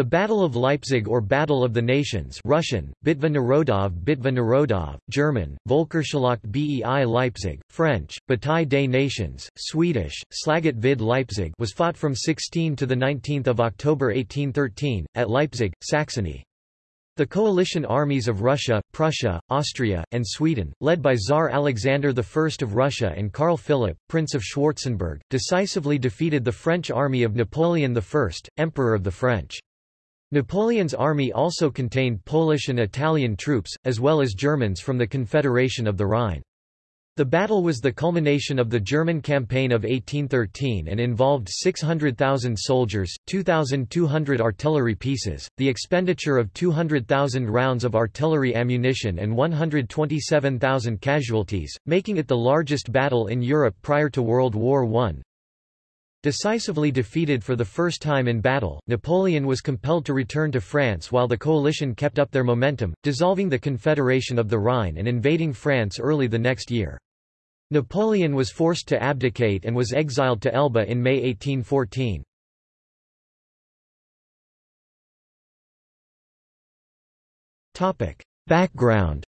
The Battle of Leipzig or Battle of the Nations Russian, Bitva Narodov Bitva Narodov, German, Volkerschlacht bei Leipzig, French, Bataille des Nations, Swedish, Slaget vid Leipzig was fought from 16 to 19 October 1813, at Leipzig, Saxony. The coalition armies of Russia, Prussia, Austria, and Sweden, led by Tsar Alexander I of Russia and Karl Philipp, Prince of Schwarzenberg, decisively defeated the French army of Napoleon I, Emperor of the French. Napoleon's army also contained Polish and Italian troops, as well as Germans from the Confederation of the Rhine. The battle was the culmination of the German campaign of 1813 and involved 600,000 soldiers, 2,200 artillery pieces, the expenditure of 200,000 rounds of artillery ammunition and 127,000 casualties, making it the largest battle in Europe prior to World War I. Decisively defeated for the first time in battle, Napoleon was compelled to return to France while the coalition kept up their momentum, dissolving the Confederation of the Rhine and invading France early the next year. Napoleon was forced to abdicate and was exiled to Elba in May 1814. Background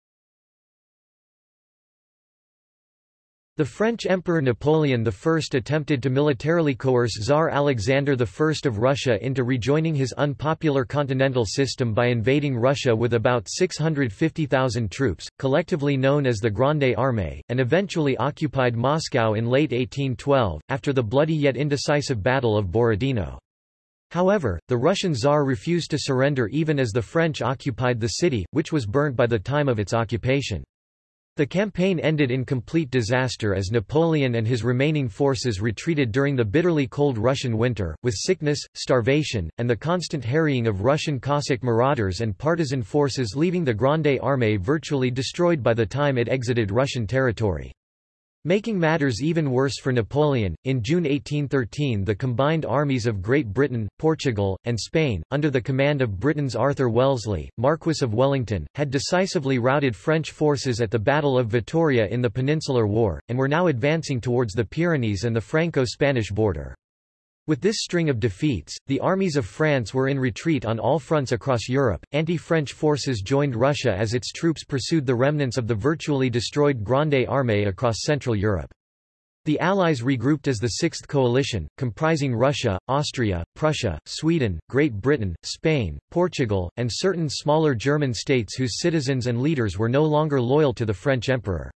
The French Emperor Napoleon I attempted to militarily coerce Tsar Alexander I of Russia into rejoining his unpopular continental system by invading Russia with about 650,000 troops, collectively known as the Grande Armée, and eventually occupied Moscow in late 1812, after the bloody yet indecisive Battle of Borodino. However, the Russian Tsar refused to surrender even as the French occupied the city, which was burnt by the time of its occupation. The campaign ended in complete disaster as Napoleon and his remaining forces retreated during the bitterly cold Russian winter, with sickness, starvation, and the constant harrying of Russian Cossack marauders and partisan forces leaving the Grande Armée virtually destroyed by the time it exited Russian territory. Making matters even worse for Napoleon, in June 1813 the combined armies of Great Britain, Portugal, and Spain, under the command of Britain's Arthur Wellesley, Marquis of Wellington, had decisively routed French forces at the Battle of Vittoria in the Peninsular War, and were now advancing towards the Pyrenees and the Franco-Spanish border. With this string of defeats, the armies of France were in retreat on all fronts across Europe. Anti French forces joined Russia as its troops pursued the remnants of the virtually destroyed Grande Armée across Central Europe. The Allies regrouped as the Sixth Coalition, comprising Russia, Austria, Prussia, Sweden, Great Britain, Spain, Portugal, and certain smaller German states whose citizens and leaders were no longer loyal to the French emperor.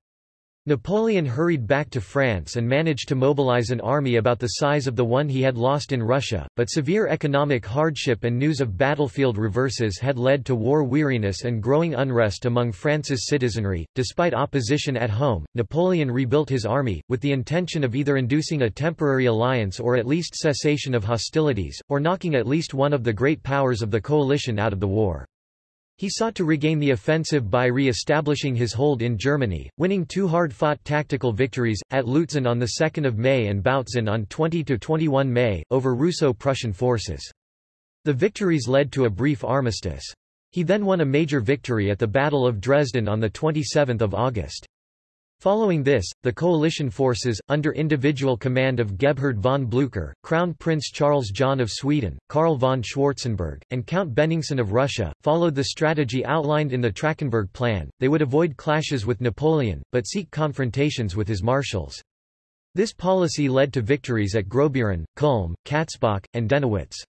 Napoleon hurried back to France and managed to mobilize an army about the size of the one he had lost in Russia, but severe economic hardship and news of battlefield reverses had led to war weariness and growing unrest among France's citizenry. Despite opposition at home, Napoleon rebuilt his army, with the intention of either inducing a temporary alliance or at least cessation of hostilities, or knocking at least one of the great powers of the coalition out of the war. He sought to regain the offensive by re-establishing his hold in Germany, winning two hard-fought tactical victories, at Lutzen on 2 May and Bautzen on 20–21 May, over Russo-Prussian forces. The victories led to a brief armistice. He then won a major victory at the Battle of Dresden on 27 August. Following this, the coalition forces, under individual command of Gebhard von Blücher, Crown Prince Charles John of Sweden, Karl von Schwarzenberg, and Count Bennigsen of Russia, followed the strategy outlined in the Trachenberg Plan. They would avoid clashes with Napoleon, but seek confrontations with his marshals. This policy led to victories at Grossbeeren, Kulm, Katzbach, and Dennewitz.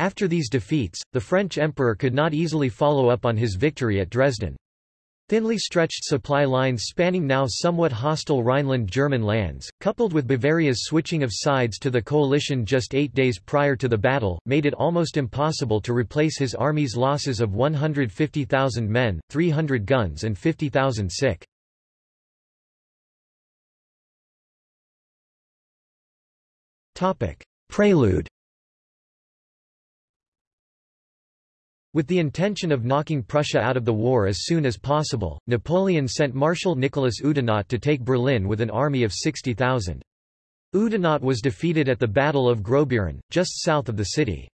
After these defeats, the French emperor could not easily follow up on his victory at Dresden. Thinly stretched supply lines spanning now somewhat hostile Rhineland German lands, coupled with Bavaria's switching of sides to the coalition just eight days prior to the battle, made it almost impossible to replace his army's losses of 150,000 men, 300 guns and 50,000 sick. Prelude With the intention of knocking Prussia out of the war as soon as possible, Napoleon sent Marshal Nicholas Oudinot to take Berlin with an army of 60,000. Oudinot was defeated at the Battle of Grossbeeren, just south of the city.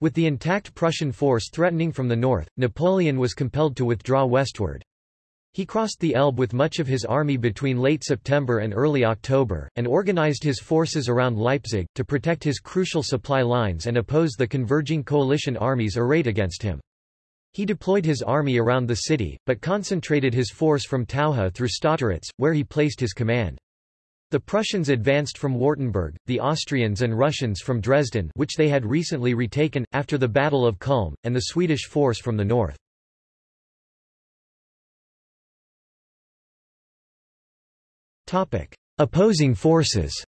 With the intact Prussian force threatening from the north, Napoleon was compelled to withdraw westward. He crossed the Elbe with much of his army between late September and early October, and organized his forces around Leipzig, to protect his crucial supply lines and oppose the converging coalition armies arrayed against him. He deployed his army around the city, but concentrated his force from Taucha through Stotteritz, where he placed his command. The Prussians advanced from Wartenburg, the Austrians and Russians from Dresden which they had recently retaken, after the Battle of Kulm, and the Swedish force from the north. Opposing forces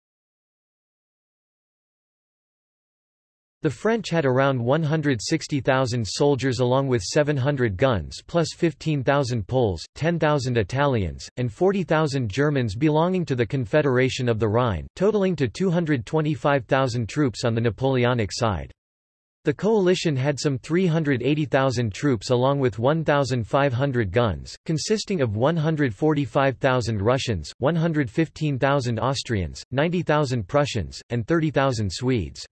The French had around 160,000 soldiers along with 700 guns plus 15,000 Poles, 10,000 Italians, and 40,000 Germans belonging to the Confederation of the Rhine, totaling to 225,000 troops on the Napoleonic side. The coalition had some 380,000 troops along with 1,500 guns, consisting of 145,000 Russians, 115,000 Austrians, 90,000 Prussians, and 30,000 Swedes.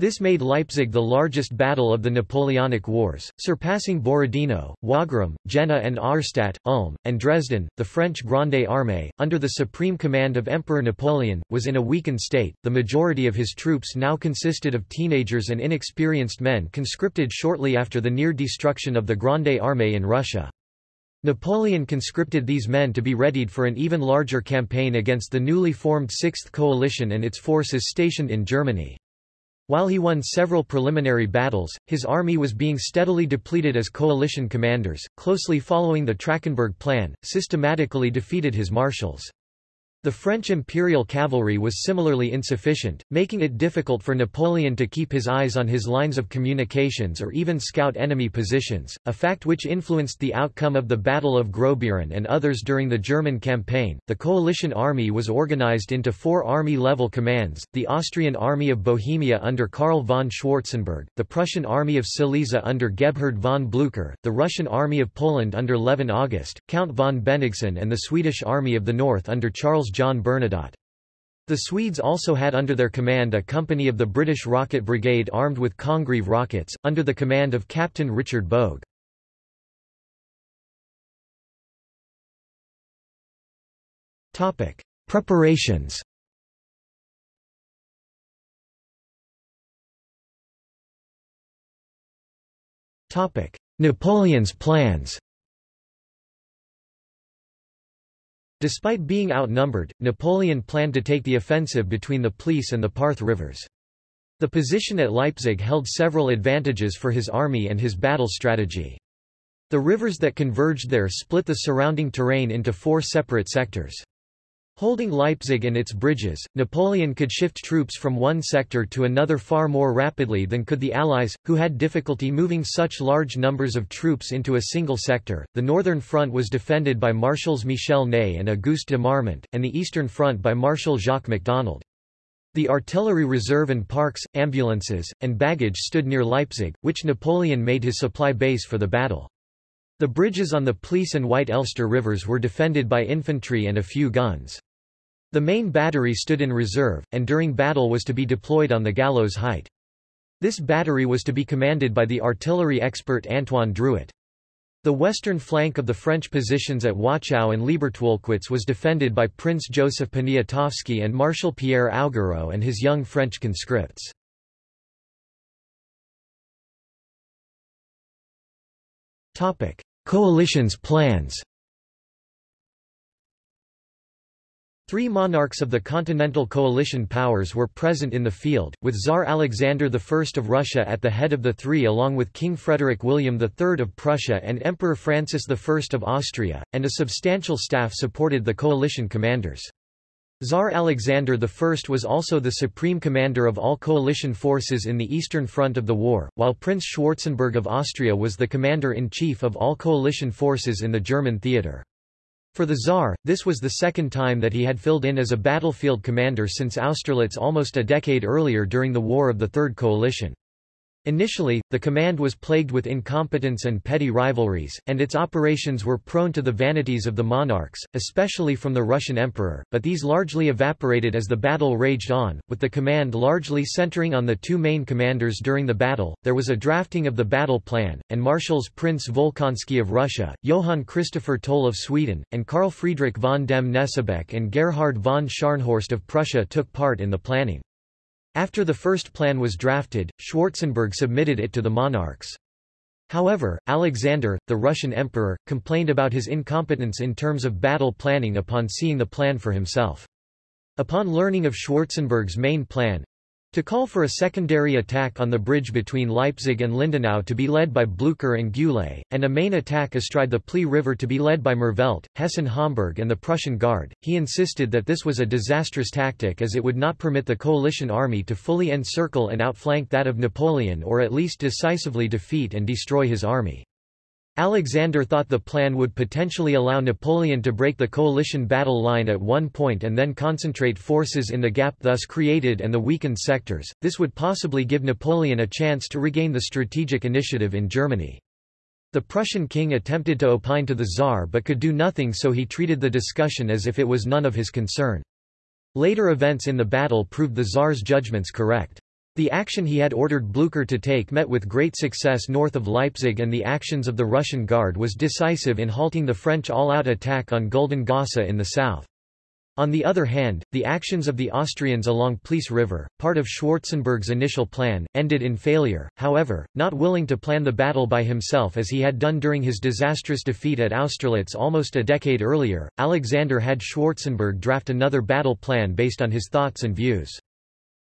This made Leipzig the largest battle of the Napoleonic Wars, surpassing Borodino, Wagram, Jena and Auerstedt, Ulm, and Dresden. The French Grande Armée, under the supreme command of Emperor Napoleon, was in a weakened state. The majority of his troops now consisted of teenagers and inexperienced men conscripted shortly after the near destruction of the Grande Armée in Russia. Napoleon conscripted these men to be readied for an even larger campaign against the newly formed Sixth Coalition and its forces stationed in Germany. While he won several preliminary battles, his army was being steadily depleted as coalition commanders, closely following the Trachenberg Plan, systematically defeated his marshals. The French imperial cavalry was similarly insufficient, making it difficult for Napoleon to keep his eyes on his lines of communications or even scout enemy positions, a fact which influenced the outcome of the Battle of Grossbeeren and others during the German campaign. The coalition army was organized into four army-level commands: the Austrian Army of Bohemia under Karl von Schwarzenberg, the Prussian Army of Silesia under Gebhard von Blücher, the Russian Army of Poland under Levin August, Count von Bennigsen and the Swedish Army of the North under Charles John Bernadotte. The Swedes also had under their command a company of the British Rocket Brigade armed with Congreve rockets, under the command of Captain Richard Bogue. Preparations Napoleon's plans Despite being outnumbered, Napoleon planned to take the offensive between the Pleiss and the Parth rivers. The position at Leipzig held several advantages for his army and his battle strategy. The rivers that converged there split the surrounding terrain into four separate sectors. Holding Leipzig and its bridges, Napoleon could shift troops from one sector to another far more rapidly than could the Allies, who had difficulty moving such large numbers of troops into a single sector. The northern front was defended by Marshals Michel Ney and Auguste de Marmont, and the eastern front by Marshal Jacques MacDonald. The artillery reserve and parks, ambulances, and baggage stood near Leipzig, which Napoleon made his supply base for the battle. The bridges on the Pleiss and White Elster rivers were defended by infantry and a few guns. The main battery stood in reserve, and during battle was to be deployed on the gallows height. This battery was to be commanded by the artillery expert Antoine Drouot. The western flank of the French positions at Wachau and Liebertwolkwitz was defended by Prince Joseph Poniatowski and Marshal Pierre Augereau and his young French conscripts. Coalition's plans. Three monarchs of the Continental Coalition powers were present in the field, with Tsar Alexander I of Russia at the head of the three along with King Frederick William III of Prussia and Emperor Francis I of Austria, and a substantial staff supported the coalition commanders. Tsar Alexander I was also the supreme commander of all coalition forces in the Eastern Front of the war, while Prince Schwarzenberg of Austria was the commander-in-chief of all coalition forces in the German theatre. For the Tsar, this was the second time that he had filled in as a battlefield commander since Austerlitz almost a decade earlier during the War of the Third Coalition. Initially, the command was plagued with incompetence and petty rivalries, and its operations were prone to the vanities of the monarchs, especially from the Russian emperor, but these largely evaporated as the battle raged on, with the command largely centering on the two main commanders during the battle. There was a drafting of the battle plan, and marshals Prince Volkonsky of Russia, Johann Christopher Toll of Sweden, and Karl Friedrich von dem Knesebeck and Gerhard von Scharnhorst of Prussia took part in the planning. After the first plan was drafted, Schwarzenberg submitted it to the monarchs. However, Alexander, the Russian emperor, complained about his incompetence in terms of battle planning upon seeing the plan for himself. Upon learning of Schwarzenberg's main plan, to call for a secondary attack on the bridge between Leipzig and Lindenau to be led by Blücher and Gyulay, and a main attack astride the Pleiss River to be led by Merveldt, Hessen-Homburg and the Prussian Guard. He insisted that this was a disastrous tactic as it would not permit the coalition army to fully encircle and outflank that of Napoleon or at least decisively defeat and destroy his army. Alexander thought the plan would potentially allow Napoleon to break the coalition battle line at one point and then concentrate forces in the gap thus created and the weakened sectors. This would possibly give Napoleon a chance to regain the strategic initiative in Germany. The Prussian king attempted to opine to the Tsar but could do nothing so he treated the discussion as if it was none of his concern. Later events in the battle proved the Tsar's judgments correct. The action he had ordered Blücher to take met with great success north of Leipzig and the actions of the Russian Guard was decisive in halting the French all-out attack on Güldengossa in the south. On the other hand, the actions of the Austrians along Pleiss River, part of Schwarzenberg's initial plan, ended in failure. However, not willing to plan the battle by himself as he had done during his disastrous defeat at Austerlitz almost a decade earlier, Alexander had Schwarzenberg draft another battle plan based on his thoughts and views.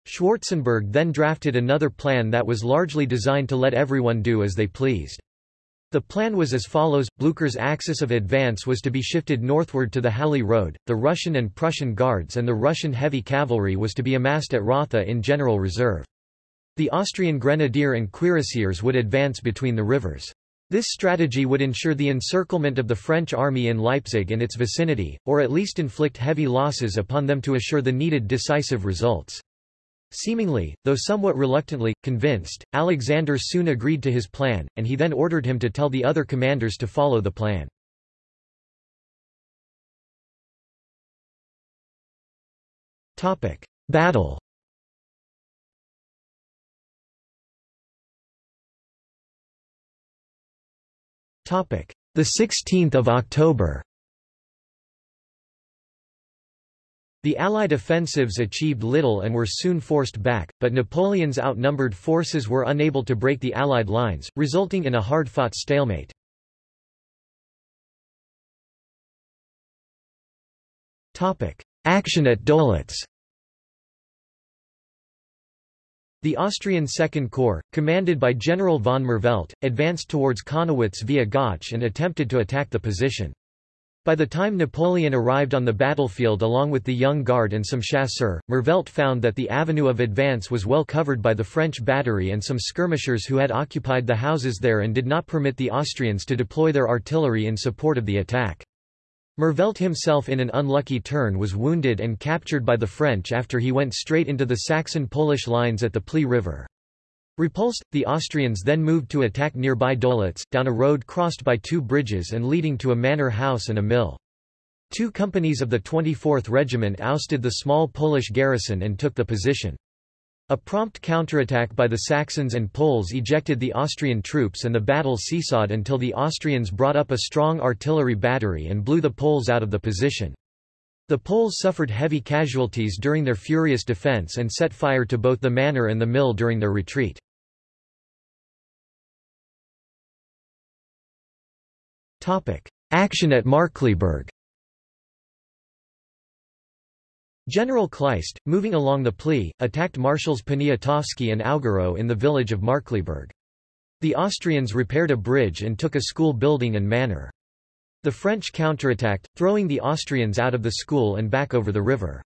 Schwarzenberg then drafted another plan that was largely designed to let everyone do as they pleased. The plan was as follows, Blücher's axis of advance was to be shifted northward to the Halle Road, the Russian and Prussian guards and the Russian heavy cavalry was to be amassed at Rotha in general reserve. The Austrian grenadier and cuirassiers would advance between the rivers. This strategy would ensure the encirclement of the French army in Leipzig and its vicinity, or at least inflict heavy losses upon them to assure the needed decisive results. Seemingly, though somewhat reluctantly, convinced, Alexander soon agreed to his plan, and he then ordered him to tell the other commanders to follow the plan. Battle. The 16th of October The Allied offensives achieved little and were soon forced back, but Napoleon's outnumbered forces were unable to break the Allied lines, resulting in a hard-fought stalemate. Action at Dölitz The Austrian Second Corps, commanded by General von Merveldt, advanced towards Connewitz via Gautzsch and attempted to attack the position. By the time Napoleon arrived on the battlefield along with the Young Guard and some chasseurs, Merveldt found that the avenue of advance was well covered by the French battery and some skirmishers who had occupied the houses there and did not permit the Austrians to deploy their artillery in support of the attack. Merveldt himself in an unlucky turn was wounded and captured by the French after he went straight into the Saxon-Polish lines at the Pleiss River. Repulsed, the Austrians then moved to attack nearby Dölitz, down a road crossed by two bridges and leading to a manor house and a mill. Two companies of the 24th Regiment ousted the small Polish garrison and took the position. A prompt counterattack by the Saxons and Poles ejected the Austrian troops and the battle seesawed until the Austrians brought up a strong artillery battery and blew the Poles out of the position. The Poles suffered heavy casualties during their furious defense and set fire to both the manor and the mill during their retreat. Action at Markkleeberg General Kleist, moving along the Pleiss, attacked Marshals Poniatowski and Augereau in the village of Markkleeberg. The Austrians repaired a bridge and took a school building and manor. The French counterattacked, throwing the Austrians out of the school and back over the river.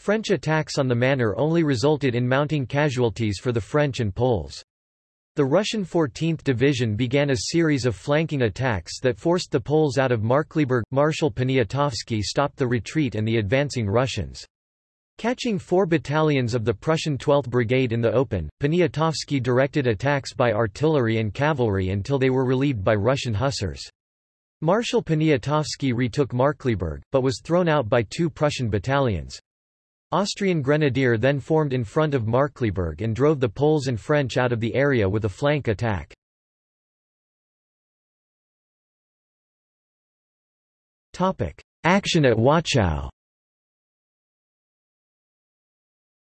French attacks on the manor only resulted in mounting casualties for the French and Poles. The Russian 14th Division began a series of flanking attacks that forced the Poles out of Markkleeberg. Marshal Poniatowski stopped the retreat and the advancing Russians. Catching four battalions of the Prussian 12th Brigade in the open, Poniatowski directed attacks by artillery and cavalry until they were relieved by Russian hussars. Marshal Poniatowski retook Markkleeberg, but was thrown out by two Prussian battalions. Austrian Grenadier then formed in front of Markkleeberg and drove the Poles and French out of the area with a flank attack. Action at Wachau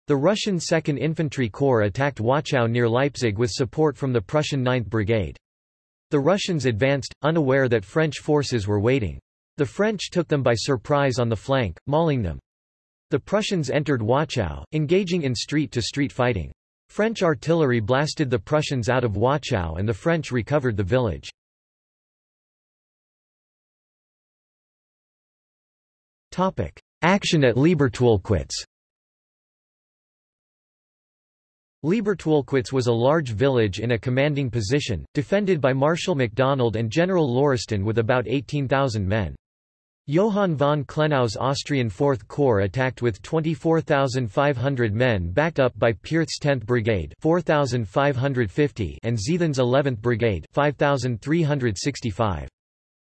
The Russian 2nd Infantry Corps attacked Wachau near Leipzig with support from the Prussian 9th Brigade. The Russians advanced, unaware that French forces were waiting. The French took them by surprise on the flank, mauling them. The Prussians entered Wachau, engaging in street-to-street -street fighting. French artillery blasted the Prussians out of Wachau and the French recovered the village. Action at Liebertwolkwitz Liebertwolkwitz was a large village in a commanding position, defended by Marshal MacDonald and General Lauriston with about 18,000 men. Johann von Klenau's Austrian 4th Corps attacked with 24,500 men backed up by Pirch's 10th Brigade 4,550 and Ziethen's 11th Brigade 5,365.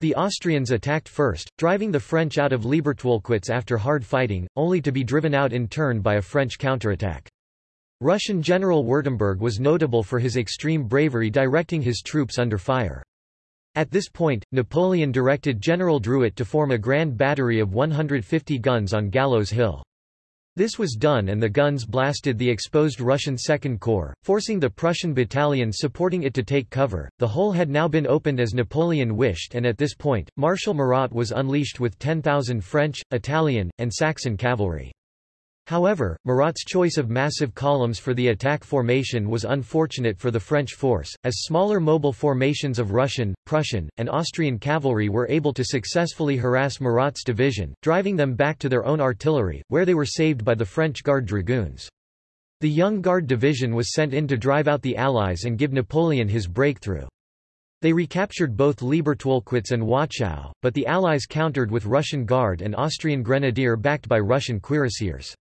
The Austrians attacked first, driving the French out of Liebertwolkwitz after hard fighting, only to be driven out in turn by a French counterattack. Russian General Württemberg was notable for his extreme bravery directing his troops under fire. At this point, Napoleon directed General Drouot to form a grand battery of 150 guns on Gallows Hill. This was done and the guns blasted the exposed Russian Second Corps, forcing the Prussian battalion supporting it to take cover. The hole had now been opened as Napoleon wished and at this point, Marshal Murat was unleashed with 10,000 French, Italian, and Saxon cavalry. However, Murat's choice of massive columns for the attack formation was unfortunate for the French force, as smaller mobile formations of Russian, Prussian, and Austrian cavalry were able to successfully harass Murat's division, driving them back to their own artillery, where they were saved by the French Guard dragoons. The Young Guard division was sent in to drive out the Allies and give Napoleon his breakthrough. They recaptured both Liebertwolkwitz and Wachau, but the Allies countered with Russian Guard and Austrian Grenadier backed by Russian cuirassiers.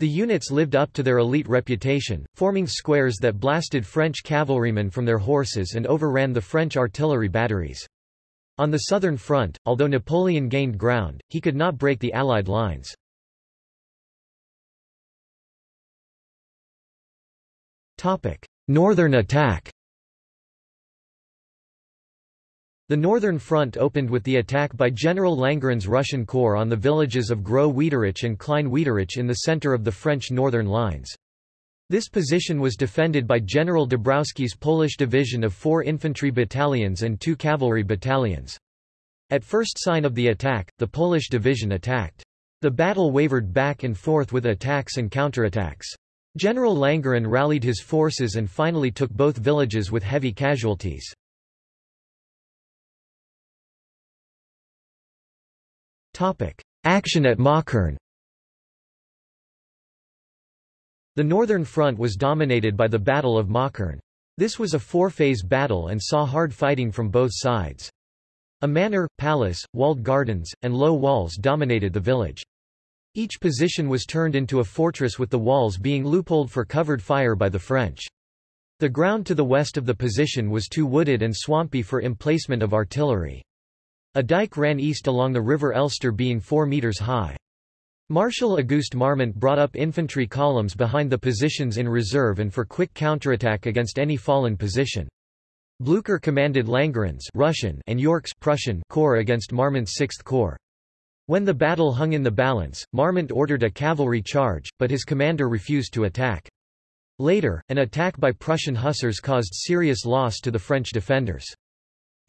The units lived up to their elite reputation, forming squares that blasted French cavalrymen from their horses and overran the French artillery batteries. On the southern front, although Napoleon gained ground, he could not break the Allied lines. Northern attack The Northern Front opened with the attack by General Langeron's Russian Corps on the villages of Gross Wiederitzsch and Klein Wiederitzsch in the center of the French northern lines. This position was defended by General Dabrowski's Polish division of four infantry battalions and two cavalry battalions. At first sign of the attack, the Polish division attacked. The battle wavered back and forth with attacks and counterattacks. General Langeron rallied his forces and finally took both villages with heavy casualties. Action at Möckern The Northern Front was dominated by the Battle of Möckern. This was a four-phase battle and saw hard fighting from both sides. A manor, palace, walled gardens, and low walls dominated the village. Each position was turned into a fortress with the walls being loopholed for covered fire by the French. The ground to the west of the position was too wooded and swampy for emplacement of artillery. A dike ran east along the river Elster being 4 metres high. Marshal Auguste Marmont brought up infantry columns behind the positions in reserve and for quick counterattack against any fallen position. Blücher commanded Langeron's Russian and York's Prussian corps against Marmont's 6th Corps. When the battle hung in the balance, Marmont ordered a cavalry charge, but his commander refused to attack. Later, an attack by Prussian hussars caused serious loss to the French defenders.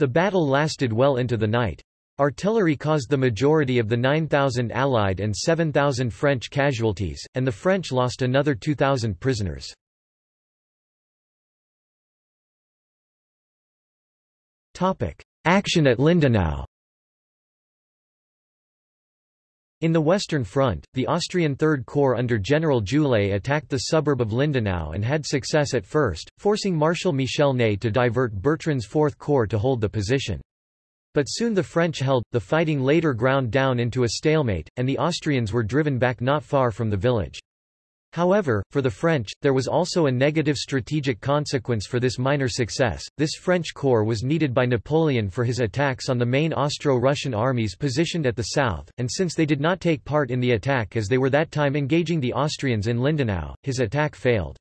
The battle lasted well into the night. Artillery caused the majority of the 9,000 Allied and 7,000 French casualties, and the French lost another 2,000 prisoners. Action at Lindenau In the Western Front, the Austrian Third Corps under General Gyulay attacked the suburb of Lindenau and had success at first, forcing Marshal Michel Ney to divert Bertrand's Fourth Corps to hold the position. But soon the French held, the fighting later ground down into a stalemate, and the Austrians were driven back not far from the village. However, for the French, there was also a negative strategic consequence for this minor success. This French corps was needed by Napoleon for his attacks on the main Austro-Russian armies positioned at the south, and since they did not take part in the attack as they were that time engaging the Austrians in Lindenau, his attack failed.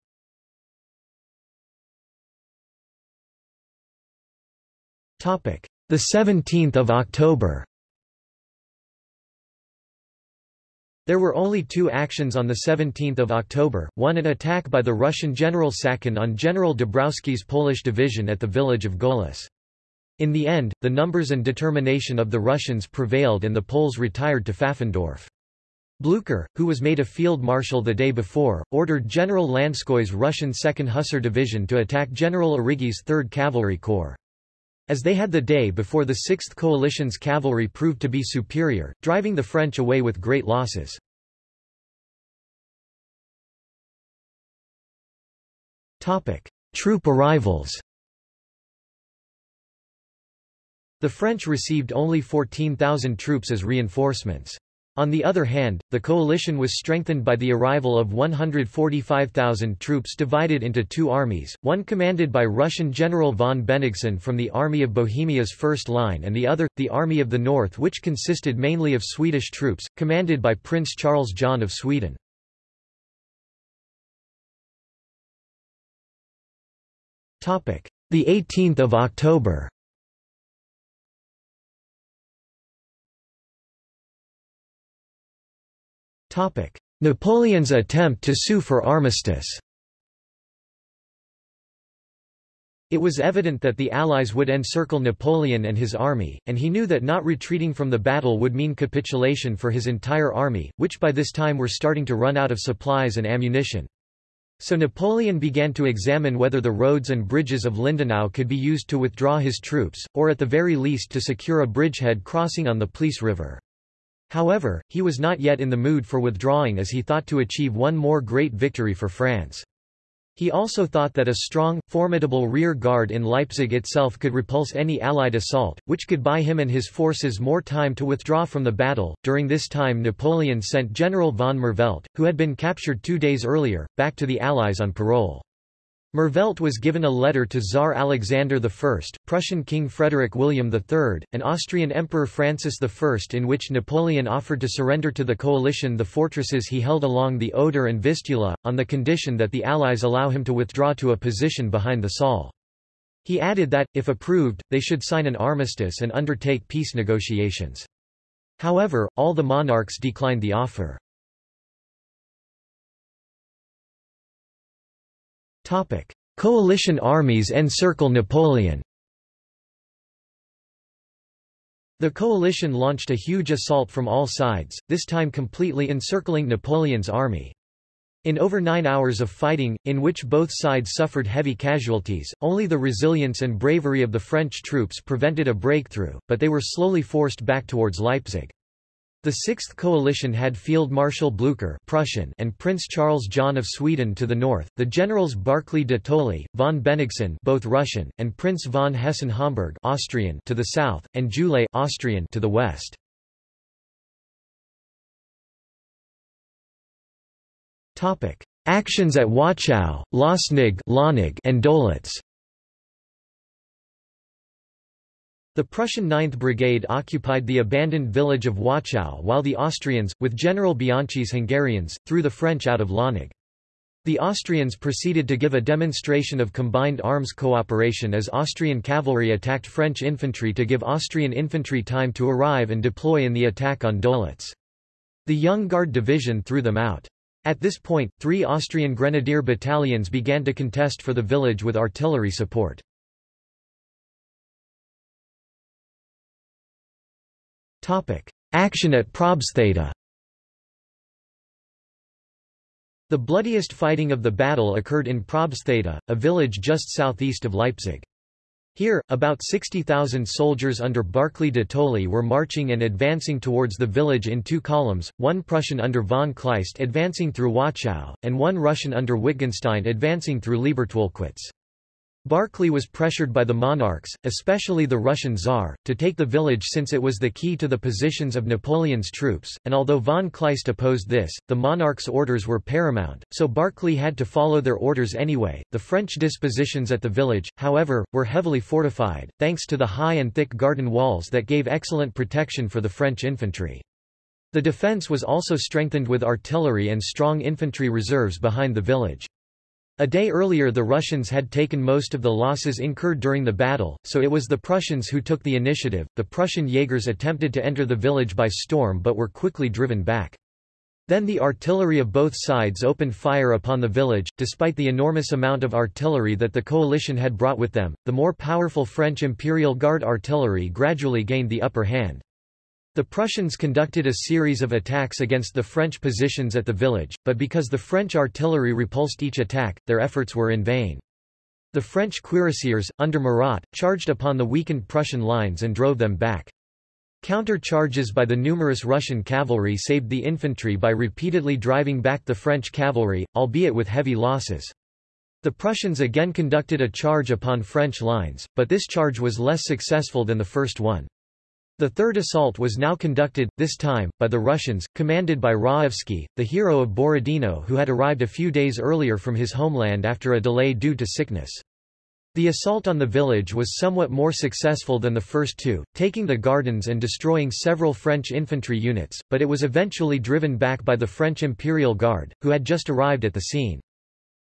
The 17th of October There were only two actions on 17 October, one an attack by the Russian General Sacken on General Dabrowski's Polish division at the village of Gohlis. In the end, the numbers and determination of the Russians prevailed and the Poles retired to Pfaffendorf. Blücher, who was made a field marshal the day before, ordered General Lanskoi's Russian 2nd Hussar Division to attack General Arrighi's 3rd Cavalry Corps. As they had the day before the 6th Coalition's cavalry proved to be superior, driving the French away with great losses. Troop arrivals The French received only 14,000 troops as reinforcements. On the other hand, the coalition was strengthened by the arrival of 145,000 troops divided into two armies, one commanded by Russian General von Bennigsen from the Army of Bohemia's first line and the other, the Army of the North which consisted mainly of Swedish troops, commanded by Prince Charles John of Sweden. The 18th of October Napoleon's attempt to sue for armistice It was evident that the Allies would encircle Napoleon and his army, and he knew that not retreating from the battle would mean capitulation for his entire army, which by this time were starting to run out of supplies and ammunition. So Napoleon began to examine whether the roads and bridges of Lindenau could be used to withdraw his troops, or at the very least to secure a bridgehead crossing on the Pleiss River. However, he was not yet in the mood for withdrawing as he thought to achieve one more great victory for France. He also thought that a strong, formidable rear guard in Leipzig itself could repulse any Allied assault, which could buy him and his forces more time to withdraw from the battle. During this time, Napoleon sent General von Merveldt, who had been captured two days earlier, back to the Allies on parole. Merveldt was given a letter to Tsar Alexander I, Prussian King Frederick William III, and Austrian Emperor Francis I in which Napoleon offered to surrender to the coalition the fortresses he held along the Oder and Vistula, on the condition that the Allies allow him to withdraw to a position behind the Saale. He added that, if approved, they should sign an armistice and undertake peace negotiations. However, all the monarchs declined the offer. Coalition armies encircle Napoleon The coalition launched a huge assault from all sides, this time completely encircling Napoleon's army. In over nine hours of fighting, in which both sides suffered heavy casualties, only the resilience and bravery of the French troops prevented a breakthrough, but they were slowly forced back towards Leipzig. The Sixth Coalition had Field Marshal Blücher Prussian and Prince Charles John of Sweden to the north, the generals Barclay de Tolly, von Bennigsen both Russian, and Prince von Hessen-Homburg Austrian to the south, and Gyulay Austrian to the west. Actions at Wachau, Lößnig and Dölitz The Prussian 9th Brigade occupied the abandoned village of Wachau while the Austrians, with General Bianchi's Hungarians, threw the French out of Lößnig. The Austrians proceeded to give a demonstration of combined arms cooperation as Austrian cavalry attacked French infantry to give Austrian infantry time to arrive and deploy in the attack on Dölitz. The Young Guard Division threw them out. At this point, three Austrian grenadier battalions began to contest for the village with artillery support. Action at Probstheide The bloodiest fighting of the battle occurred in Probstheide, a village just southeast of Leipzig. Here, about 60,000 soldiers under Barclay de Tolly were marching and advancing towards the village in two columns, one Prussian under von Kleist advancing through Wachau, and one Russian under Wittgenstein advancing through Liebertwolkwitz. Barclay was pressured by the monarchs, especially the Russian Tsar, to take the village since it was the key to the positions of Napoleon's troops, and although von Kleist opposed this, the monarch's orders were paramount, so Barclay had to follow their orders anyway. The French dispositions at the village, however, were heavily fortified, thanks to the high and thick garden walls that gave excellent protection for the French infantry. The defence was also strengthened with artillery and strong infantry reserves behind the village. A day earlier the Russians had taken most of the losses incurred during the battle, so it was the Prussians who took the initiative. The Prussian Jaegers attempted to enter the village by storm but were quickly driven back. Then the artillery of both sides opened fire upon the village. Despite the enormous amount of artillery that the coalition had brought with them, the more powerful French Imperial Guard artillery gradually gained the upper hand. The Prussians conducted a series of attacks against the French positions at the village, but because the French artillery repulsed each attack, their efforts were in vain. The French cuirassiers, under Murat, charged upon the weakened Prussian lines and drove them back. Counter-charges by the numerous Russian cavalry saved the infantry by repeatedly driving back the French cavalry, albeit with heavy losses. The Prussians again conducted a charge upon French lines, but this charge was less successful than the first one. The third assault was now conducted, this time, by the Russians, commanded by Raevsky, the hero of Borodino who had arrived a few days earlier from his homeland after a delay due to sickness. The assault on the village was somewhat more successful than the first two, taking the gardens and destroying several French infantry units, but it was eventually driven back by the French Imperial Guard, who had just arrived at the scene.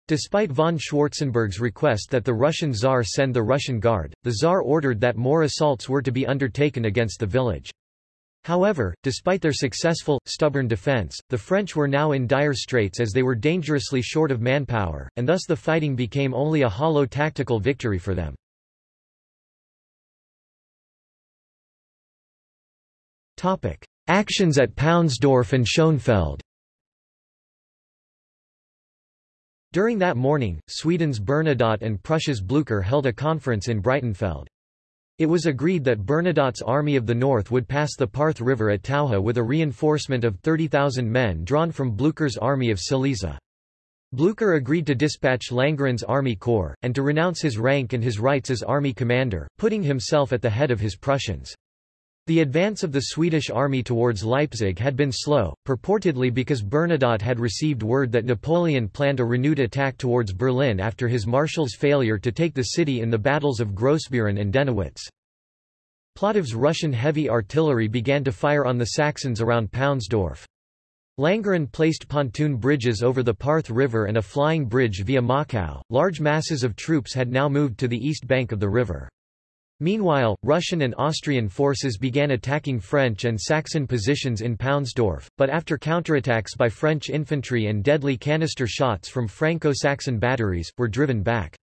Despite von Schwarzenberg's request that the Russian Tsar send the Russian Guard, the Tsar ordered that more assaults were to be undertaken against the village. However, despite their successful, stubborn defense, the French were now in dire straits as they were dangerously short of manpower, and thus the fighting became only a hollow tactical victory for them. Actions at Paunsdorf and Schönfeld During that morning, Sweden's Bernadotte and Prussia's Blücher held a conference in Breitenfeld. It was agreed that Bernadotte's Army of the North would pass the Parth River at Taucha with a reinforcement of 30,000 men drawn from Blücher's Army of Silesia. Blücher agreed to dispatch Langeron's army corps, and to renounce his rank and his rights as army commander, putting himself at the head of his Prussians. The advance of the Swedish army towards Leipzig had been slow, purportedly because Bernadotte had received word that Napoleon planned a renewed attack towards Berlin after his marshal's failure to take the city in the battles of Grossbeeren and Dennewitz. Platov's Russian heavy artillery began to fire on the Saxons around Paunsdorf. Langeron placed pontoon bridges over the Parth River and a flying bridge via Mockau. Large masses of troops had now moved to the east bank of the river. Meanwhile, Russian and Austrian forces began attacking French and Saxon positions in Paunsdorf, but after counterattacks by French infantry and deadly canister shots from Franco-Saxon batteries, were driven back.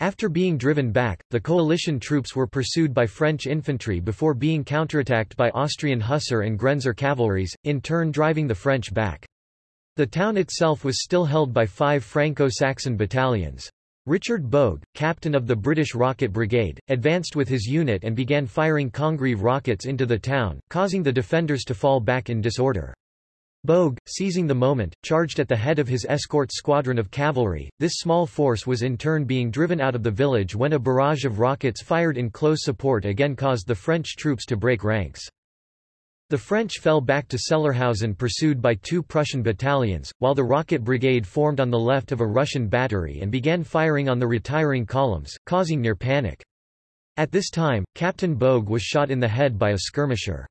After being driven back, the coalition troops were pursued by French infantry before being counterattacked by Austrian Hussar and Grenzer cavalries, in turn driving the French back. The town itself was still held by five Franco-Saxon battalions. Richard Bogue, captain of the British Rocket Brigade, advanced with his unit and began firing Congreve rockets into the town, causing the defenders to fall back in disorder. Bogue, seizing the moment, charged at the head of his escort squadron of cavalry. This small force was in turn being driven out of the village when a barrage of rockets fired in close support again caused the French troops to break ranks. The French fell back to Sellerhausen pursued by two Prussian battalions, while the Rocket Brigade formed on the left of a Russian battery and began firing on the retiring columns, causing near panic. At this time, Captain Bogue was shot in the head by a skirmisher.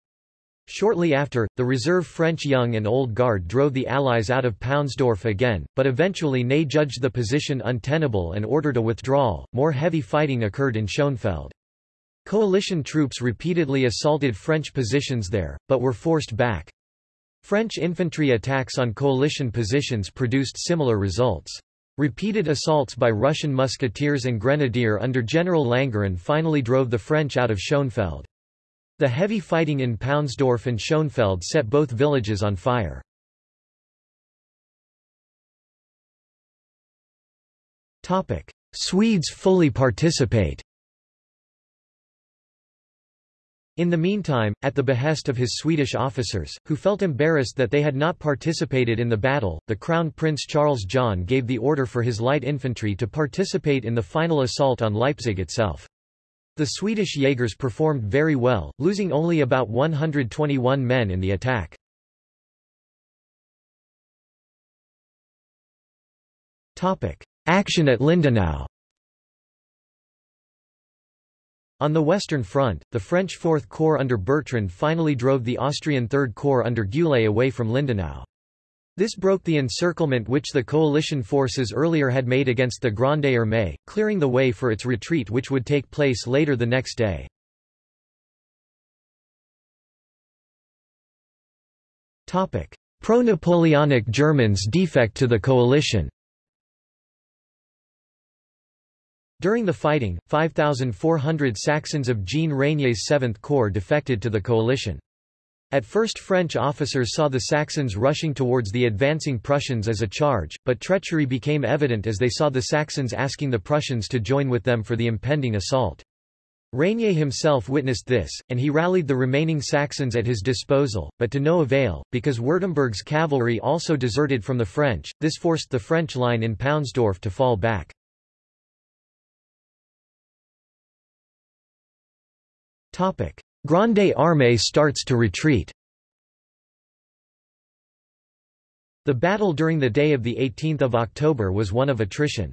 Shortly after, the reserve French Young and Old Guard drove the Allies out of Paunsdorf again, but eventually Ney judged the position untenable and ordered a withdrawal. More heavy fighting occurred in Schönfeld. Coalition troops repeatedly assaulted French positions there, but were forced back. French infantry attacks on coalition positions produced similar results. Repeated assaults by Russian musketeers and grenadier under General Langeron finally drove the French out of Schönfeld. The heavy fighting in Paunsdorf and Schönfeld set both villages on fire. Swedes fully participate In the meantime, at the behest of his Swedish officers, who felt embarrassed that they had not participated in the battle, the Crown Prince Charles John gave the order for his light infantry to participate in the final assault on Leipzig itself. The Swedish Jaegers performed very well, losing only about 121 men in the attack. Action at Lindenau On the Western Front, the French Fourth Corps under Bertrand finally drove the Austrian Third Corps under Gyulay away from Lindenau. This broke the encirclement which the coalition forces earlier had made against the Grande Armée, clearing the way for its retreat which would take place later the next day. Pro-Napoleonic Germans defect to the coalition During the fighting, 5,400 Saxons of Jean Reynier's 7th Corps defected to the coalition. At first French officers saw the Saxons rushing towards the advancing Prussians as a charge, but treachery became evident as they saw the Saxons asking the Prussians to join with them for the impending assault. Reynier himself witnessed this, and he rallied the remaining Saxons at his disposal, but to no avail, because Württemberg's cavalry also deserted from the French, this forced the French line in Paunsdorf to fall back. Grande Armée starts to retreat The battle during the day of 18 October was one of attrition.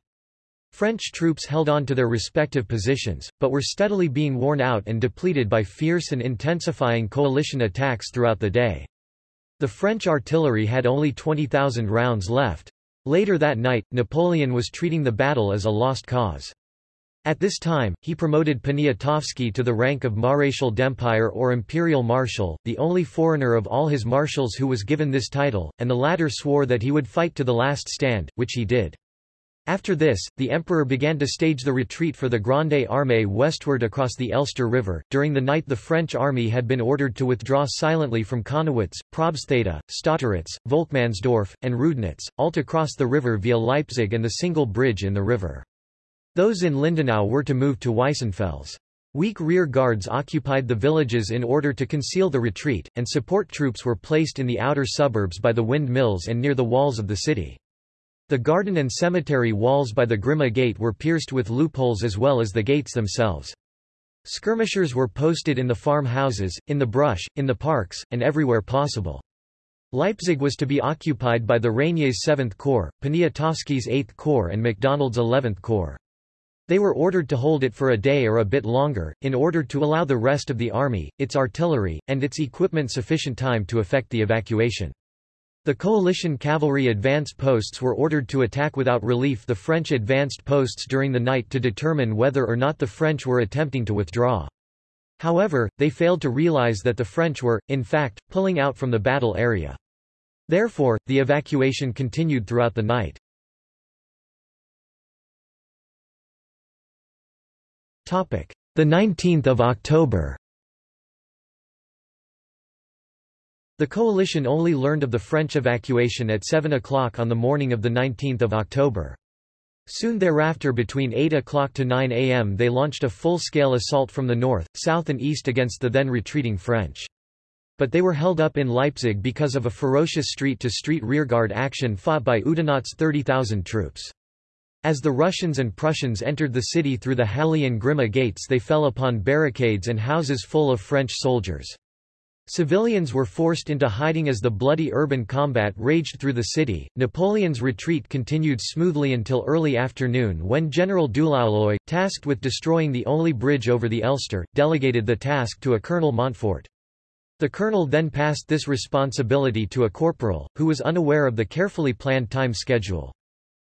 French troops held on to their respective positions, but were steadily being worn out and depleted by fierce and intensifying coalition attacks throughout the day. The French artillery had only 20,000 rounds left. Later that night, Napoleon was treating the battle as a lost cause. At this time, he promoted Poniatowski to the rank of Maréchal d'Empire or Imperial Marshal, the only foreigner of all his marshals who was given this title, and the latter swore that he would fight to the last stand, which he did. After this, the emperor began to stage the retreat for the Grande Armée westward across the Elster River. During the night, the French army had been ordered to withdraw silently from Connewitz, Probstheida, Stotteritz, Volkmannsdorf, and Reudnitz, all to cross the river via Leipzig and the single bridge in the river. Those in Lindenau were to move to Weissenfels. Weak rear guards occupied the villages in order to conceal the retreat, and support troops were placed in the outer suburbs by the windmills and near the walls of the city. The garden and cemetery walls by the Grimma Gate were pierced with loopholes as well as the gates themselves. Skirmishers were posted in the farmhouses, in the brush, in the parks, and everywhere possible. Leipzig was to be occupied by the Reynier's 7th Corps, Poniatowski's 8th Corps and MacDonald's 11th Corps. They were ordered to hold it for a day or a bit longer, in order to allow the rest of the army, its artillery, and its equipment sufficient time to effect the evacuation. The coalition cavalry advance posts were ordered to attack without relief the French advanced posts during the night to determine whether or not the French were attempting to withdraw. However, they failed to realize that the French were, in fact, pulling out from the battle area. Therefore, the evacuation continued throughout the night. The 19th of October The coalition only learned of the French evacuation at 7 o'clock on the morning of 19 October. Soon thereafter between 8 o'clock to 9 am they launched a full-scale assault from the north, south and east against the then retreating French. But they were held up in Leipzig because of a ferocious street-to-street -street rearguard action fought by Oudinot's 30,000 troops. As the Russians and Prussians entered the city through the Halle and Grimma gates they fell upon barricades and houses full of French soldiers. Civilians were forced into hiding as the bloody urban combat raged through the city. Napoleon's retreat continued smoothly until early afternoon when General Dulauloy, tasked with destroying the only bridge over the Elster, delegated the task to a Colonel Montfort. The colonel then passed this responsibility to a corporal, who was unaware of the carefully planned time schedule.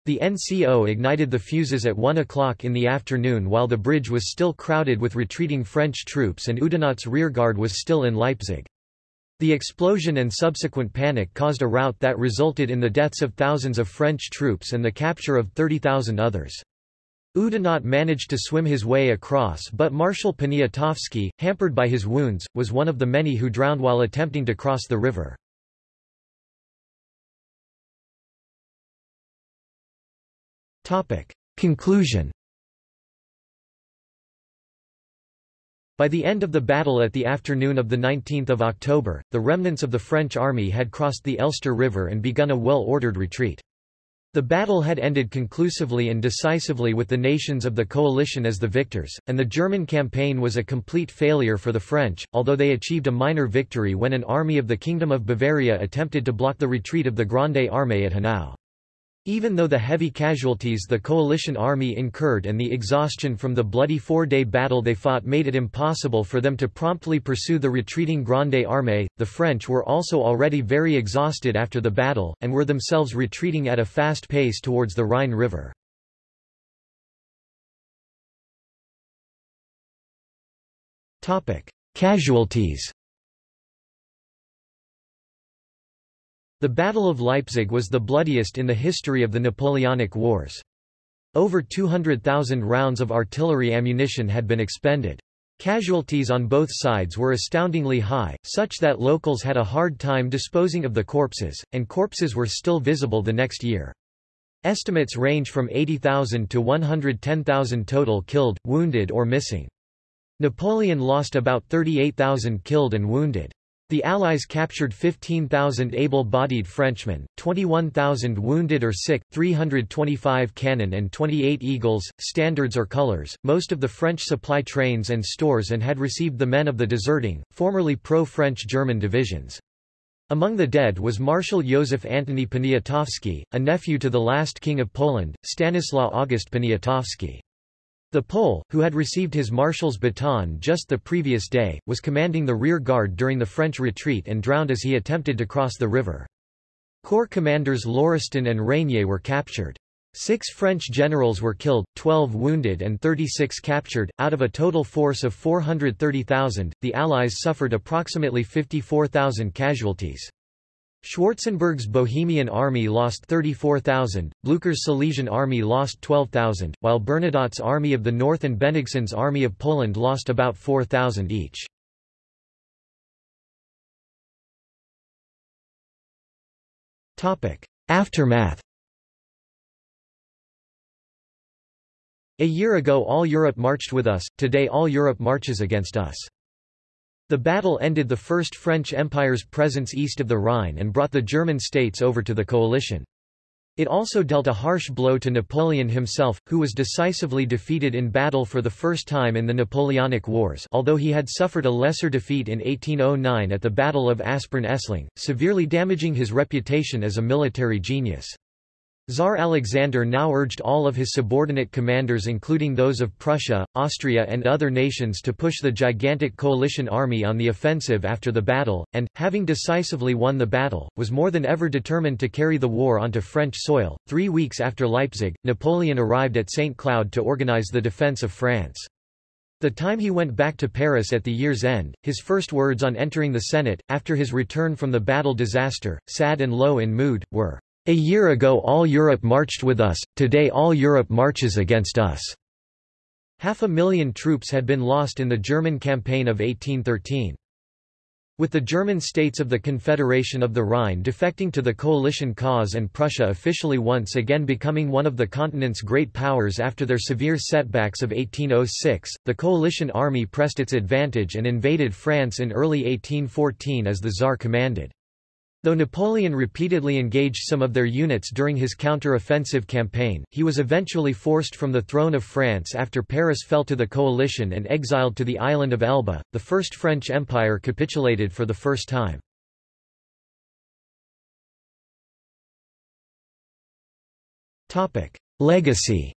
The NCO ignited the fuses at 1 o'clock in the afternoon while the bridge was still crowded with retreating French troops and Oudinot's rearguard was still in Leipzig. The explosion and subsequent panic caused a rout that resulted in the deaths of thousands of French troops and the capture of 30,000 others. Oudinot managed to swim his way across but Marshal Poniatowski, hampered by his wounds, was one of the many who drowned while attempting to cross the river. Topic. Conclusion By the end of the battle at the afternoon of 19 October, the remnants of the French army had crossed the Elster River and begun a well-ordered retreat. The battle had ended conclusively and decisively with the nations of the coalition as the victors, and the German campaign was a complete failure for the French, although they achieved a minor victory when an army of the Kingdom of Bavaria attempted to block the retreat of the Grande Armée at Hanau. Even though the heavy casualties the coalition army incurred and the exhaustion from the bloody four-day battle they fought made it impossible for them to promptly pursue the retreating Grande Armée, the French were also already very exhausted after the battle, and were themselves retreating at a fast pace towards the Rhine River. Casualties The Battle of Leipzig was the bloodiest in the history of the Napoleonic Wars. Over 200,000 rounds of artillery ammunition had been expended. Casualties on both sides were astoundingly high, such that locals had a hard time disposing of the corpses, and corpses were still visible the next year. Estimates range from 80,000 to 110,000 total killed, wounded or missing. Napoleon lost about 38,000 killed and wounded. The Allies captured 15,000 able-bodied Frenchmen, 21,000 wounded or sick, 325 cannon and 28 eagles, standards or colors, most of the French supply trains and stores and had received the men of the deserting, formerly pro-French German divisions. Among the dead was Marshal Józef Antoni Poniatowski, a nephew to the last king of Poland, Stanislaw August Poniatowski. The Pole, who had received his marshal's baton just the previous day, was commanding the rear guard during the French retreat and drowned as he attempted to cross the river. Corps commanders Lauriston and Reynier were captured. Six French generals were killed, 12 wounded and 36 captured. Out of a total force of 430,000, the Allies suffered approximately 54,000 casualties. Schwarzenberg's Bohemian army lost 34,000, Blücher's Silesian army lost 12,000, while Bernadotte's Army of the North and Bennigsen's Army of Poland lost about 4,000 each. Aftermath A year ago all Europe marched with us, today all Europe marches against us. The battle ended the First French Empire's presence east of the Rhine and brought the German states over to the coalition. It also dealt a harsh blow to Napoleon himself, who was decisively defeated in battle for the first time in the Napoleonic Wars although he had suffered a lesser defeat in 1809 at the Battle of Aspern-Essling, severely damaging his reputation as a military genius. Tsar Alexander now urged all of his subordinate commanders including those of Prussia, Austria and other nations to push the gigantic coalition army on the offensive after the battle, and, having decisively won the battle, was more than ever determined to carry the war onto French soil. Three weeks after Leipzig, Napoleon arrived at St. Cloud to organize the defense of France. The time he went back to Paris at the year's end, his first words on entering the Senate, after his return from the battle disaster, sad and low in mood, were, a year ago all Europe marched with us, today all Europe marches against us." Half a million troops had been lost in the German campaign of 1813. With the German states of the Confederation of the Rhine defecting to the coalition cause and Prussia officially once again becoming one of the continent's great powers after their severe setbacks of 1806, the coalition army pressed its advantage and invaded France in early 1814 as the Tsar commanded. Though Napoleon repeatedly engaged some of their units during his counter-offensive campaign, he was eventually forced from the throne of France after Paris fell to the coalition and exiled to the island of Elba. The First French Empire capitulated for the first time. Legacy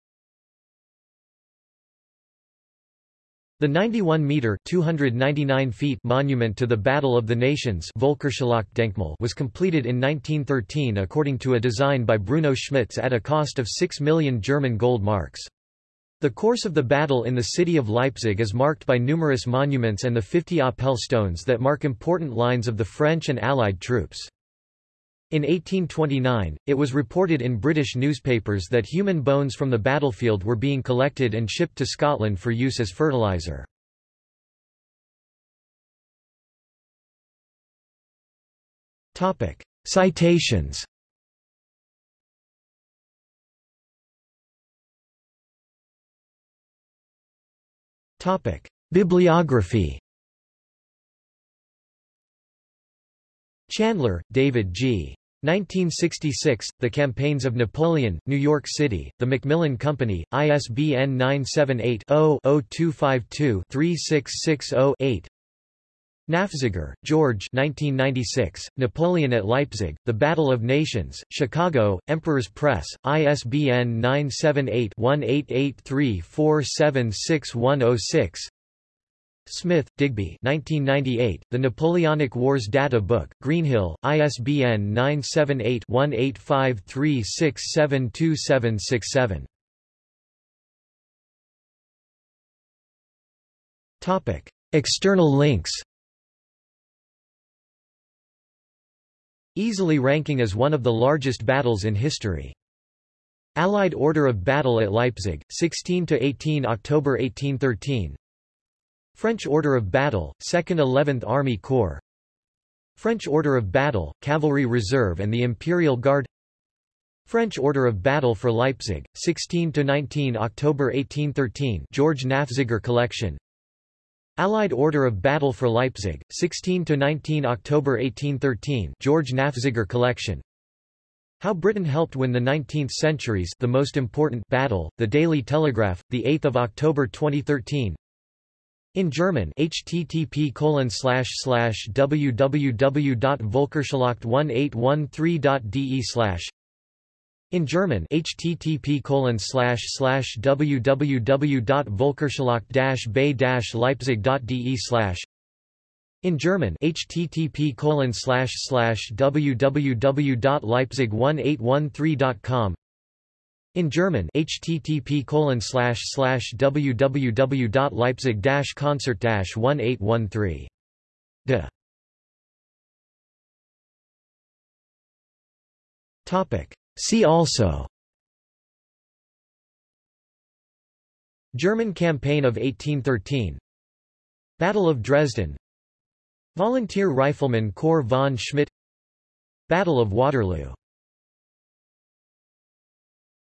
The 91-metre (299 feet) monument to the Battle of the Nations was completed in 1913 according to a design by Bruno Schmitz at a cost of 6 million German gold marks. The course of the battle in the city of Leipzig is marked by numerous monuments and the 50 Apel stones that mark important lines of the French and Allied troops. In 1829, it was reported in British newspapers that human bones from the battlefield were being collected and shipped to Scotland for use as fertilizer. Citations Bibliography Chandler, David G. 1966, The Campaigns of Napoleon, New York City, The Macmillan Company, ISBN 978-0-0252-3660-8 Nafziger, George 1996, Napoleon at Leipzig, The Battle of Nations, Chicago, Emperor's Press, ISBN 978-1883476106 Smith, Digby 1998, The Napoleonic Wars Data Book, Greenhill, ISBN 978-1853672767 External links. Easily ranking as one of the largest battles in history. Allied Order of Battle at Leipzig, 16–18 October 1813 French Order of Battle, 2nd 11th Army Corps. French Order of Battle, Cavalry Reserve and the Imperial Guard. French Order of Battle for Leipzig, 16–19 October 1813 George Nafziger Collection. Allied Order of Battle for Leipzig, 16–19 October 1813 George Nafziger Collection. How Britain Helped Win the Nineteenth Centuries the most important battle, The Daily Telegraph, 8 October 2013 in German http www.volkerschlacht1813.de in German http www.volkerschlacht-bay-leipzig.de in German http www.leipzig1813.com in German http www.leipzig-concert-1813 de. Topic. See also. German campaign of 1813 Battle of Dresden. Volunteer Rifleman Corps von Schmidt. Battle of Waterloo